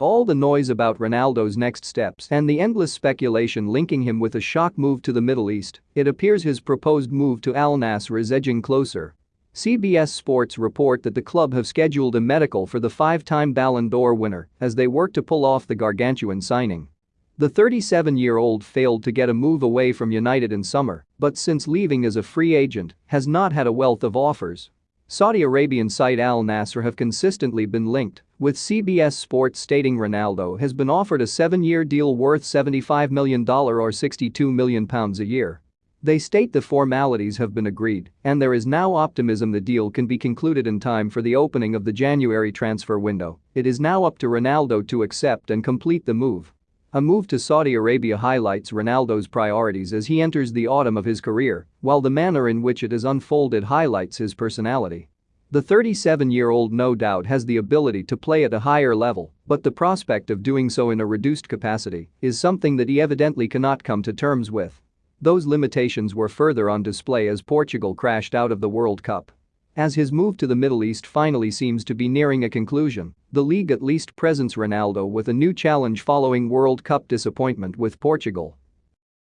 All the noise about Ronaldo's next steps and the endless speculation linking him with a shock move to the Middle East, it appears his proposed move to Al Nassr is edging closer. CBS Sports report that the club have scheduled a medical for the five-time Ballon d'Or winner as they work to pull off the gargantuan signing. The 37-year-old failed to get a move away from United in summer, but since leaving as a free agent, has not had a wealth of offers. Saudi Arabian side Al Nassr have consistently been linked, with CBS Sports stating Ronaldo has been offered a seven-year deal worth $75 million or £62 million a year. They state the formalities have been agreed, and there is now optimism the deal can be concluded in time for the opening of the January transfer window. It is now up to Ronaldo to accept and complete the move. A move to Saudi Arabia highlights Ronaldo's priorities as he enters the autumn of his career, while the manner in which it has unfolded highlights his personality. The 37-year-old no doubt has the ability to play at a higher level, but the prospect of doing so in a reduced capacity is something that he evidently cannot come to terms with. Those limitations were further on display as Portugal crashed out of the World Cup. As his move to the Middle East finally seems to be nearing a conclusion, the league at least presents Ronaldo with a new challenge following World Cup disappointment with Portugal